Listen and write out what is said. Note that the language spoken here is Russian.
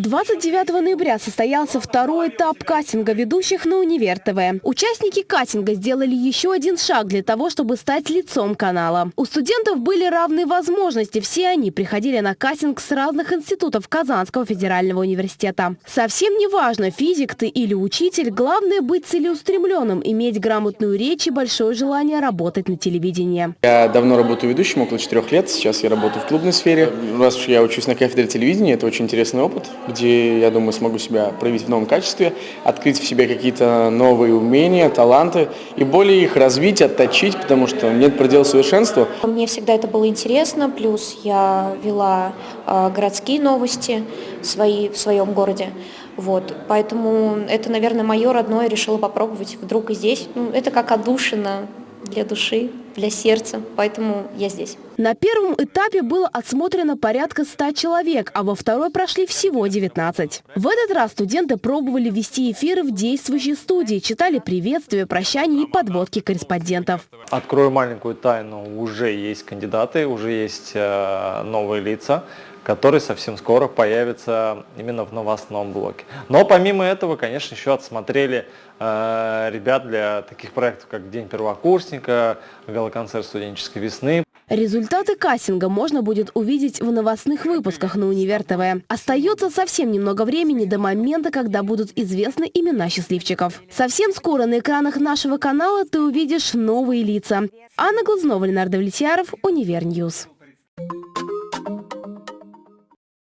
29 ноября состоялся второй этап кастинга ведущих на Универ ТВ. Участники кастинга сделали еще один шаг для того, чтобы стать лицом канала. У студентов были равные возможности. Все они приходили на кастинг с разных институтов Казанского федерального университета. Совсем не важно, физик ты или учитель, главное быть целеустремленным, иметь грамотную речь и большое желание работать на телевидении. Я давно работаю ведущим, около четырех лет. Сейчас я работаю в клубной сфере. Раз уж я учусь на кафедре телевидения, это очень интересный опыт, где, я думаю, смогу себя проявить в новом качестве, открыть в себе какие-то новые умения, таланты и более их развить, отточить, потому что нет предела совершенству. Мне всегда это было интересно, плюс я вела э, городские новости свои в своем городе. Вот, поэтому это, наверное, мое родное, решила попробовать вдруг и здесь. Ну, это как отдушина для души, для сердца, поэтому я здесь. На первом этапе было отсмотрено порядка 100 человек, а во второй прошли всего 19. В этот раз студенты пробовали вести эфиры в действующей студии, читали приветствия, прощания и подводки корреспондентов. Открою маленькую тайну, уже есть кандидаты, уже есть э, новые лица которые совсем скоро появятся именно в новостном блоке. Но помимо этого, конечно, еще отсмотрели э, ребят для таких проектов, как День первокурсника, галоконцерт студенческой весны. Результаты кастинга можно будет увидеть в новостных выпусках на Универ ТВ. Остается совсем немного времени до момента, когда будут известны имена счастливчиков. Совсем скоро на экранах нашего канала ты увидишь новые лица. Анна Глазнова, Ленар Давлетьяров, Универ News.